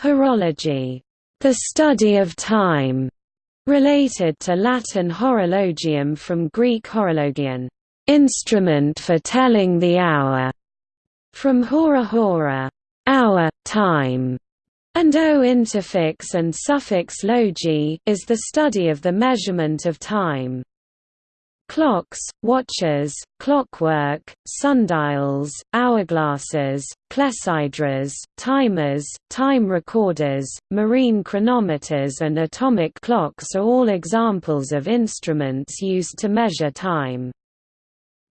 Horology, the study of time, related to Latin horologium from Greek horologion, instrument for telling the hour, from hora hora, hour, time, and o interfix and suffix logi is the study of the measurement of time. Clocks, watches, clockwork, sundials, hourglasses, clepsydras, timers, time recorders, marine chronometers and atomic clocks are all examples of instruments used to measure time.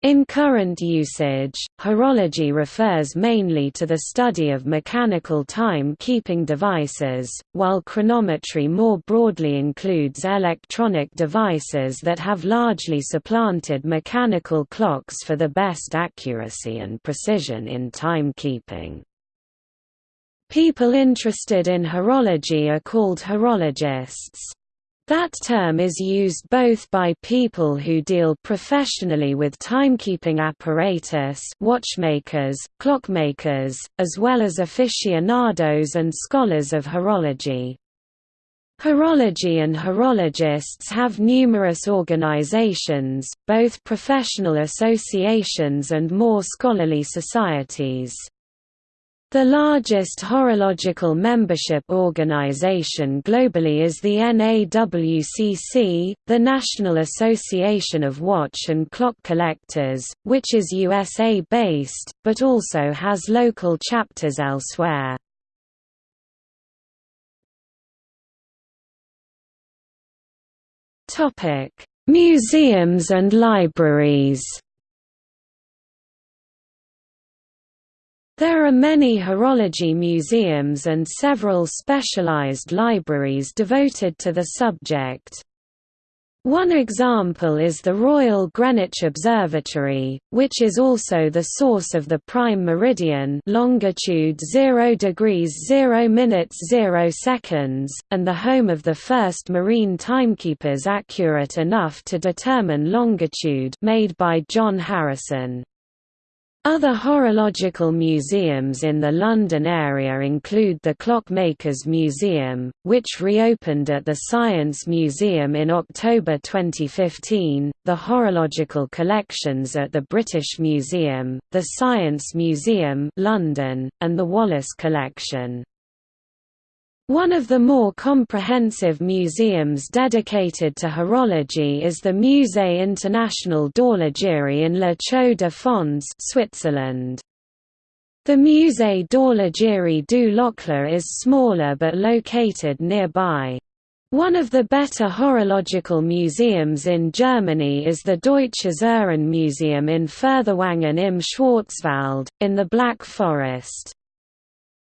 In current usage, horology refers mainly to the study of mechanical time-keeping devices, while chronometry more broadly includes electronic devices that have largely supplanted mechanical clocks for the best accuracy and precision in timekeeping. People interested in horology are called horologists. That term is used both by people who deal professionally with timekeeping apparatus watchmakers, clockmakers, as well as aficionados and scholars of horology. Horology and horologists have numerous organizations, both professional associations and more scholarly societies. The largest horological membership organization globally is the NAWCC, the National Association of Watch and Clock Collectors, which is USA-based, but also has local chapters elsewhere. Museums and libraries There are many horology museums and several specialized libraries devoted to the subject. One example is the Royal Greenwich Observatory, which is also the source of the prime meridian longitude 0 degrees 0 minutes 0 seconds, and the home of the first marine timekeepers accurate enough to determine longitude made by John Harrison. Other horological museums in the London area include the Clockmakers Museum, which reopened at the Science Museum in October 2015, the Horological Collections at the British Museum, the Science Museum London, and the Wallace Collection. One of the more comprehensive museums dedicated to horology is the Musée International d'Horlogerie in La Chaux de Fonds Switzerland. The Musée d'Horlogerie du Locle is smaller but located nearby. One of the better horological museums in Germany is the Deutsches Uhrenmuseum in Furtwangen im Schwarzwald, in the Black Forest.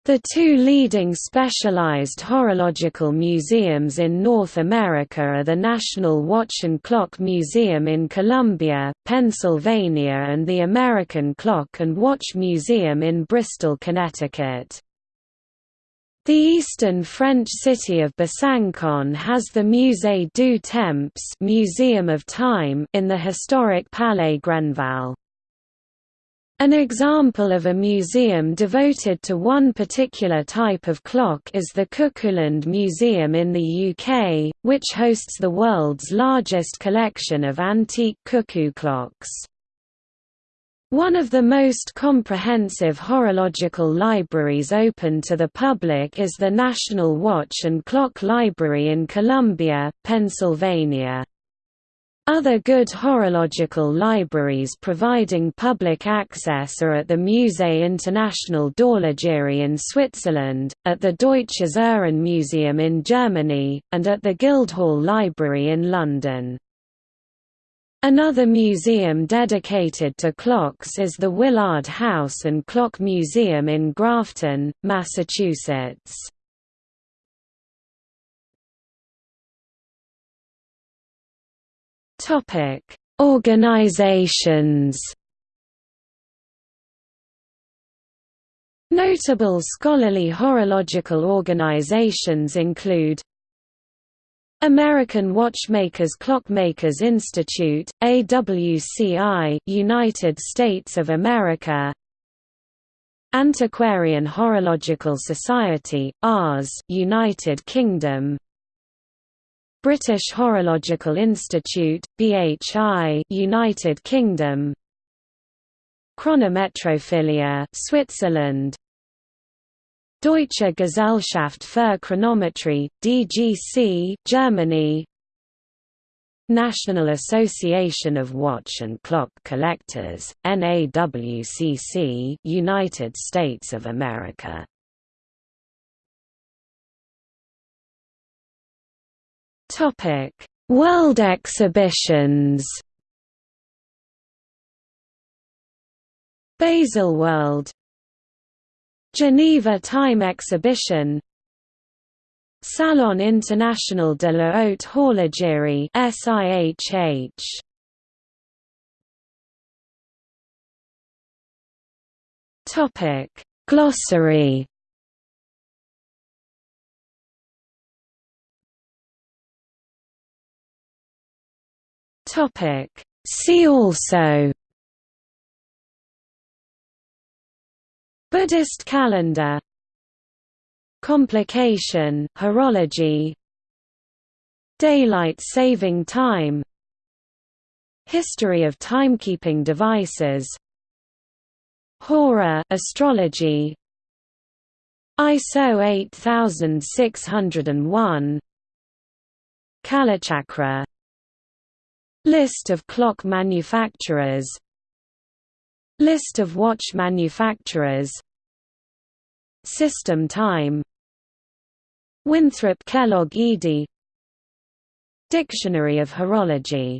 The two leading specialized horological museums in North America are the National Watch and Clock Museum in Columbia, Pennsylvania and the American Clock and Watch Museum in Bristol, Connecticut. The eastern French city of Besançon has the Musée du Temps Museum of Time in the historic Palais Granvelle. An example of a museum devoted to one particular type of clock is the Cuckooland Museum in the UK, which hosts the world's largest collection of antique cuckoo clocks. One of the most comprehensive horological libraries open to the public is the National Watch and Clock Library in Columbia, Pennsylvania. Other good horological libraries providing public access are at the Musée International d'Horlogerie in Switzerland, at the Deutsches Uhrenmuseum in Germany, and at the Guildhall Library in London. Another museum dedicated to clocks is the Willard House and Clock Museum in Grafton, Massachusetts. Topic: Organizations. Notable scholarly horological organizations include American Watchmakers Clockmakers Institute, AWCI, United States of America Antiquarian Horological Society, AHS, United Kingdom British Horological Institute, BHI, United Kingdom. Chronometrophilia, Switzerland. Deutsche Gesellschaft für Chronometrie, DGC, Germany. National Association of Watch and Clock Collectors, NAWCC, United States of America. Topic: World exhibitions. Baselworld Geneva Time Exhibition. Salon International de la Haute Horlogerie SIHH Topic Glossary Topic. See also Buddhist calendar Complication, horology Daylight saving time History of timekeeping devices Hora astrology ISO 8601 Kalachakra List of clock manufacturers. List of watch manufacturers. System time. Winthrop Kellogg Edey Dictionary of Horology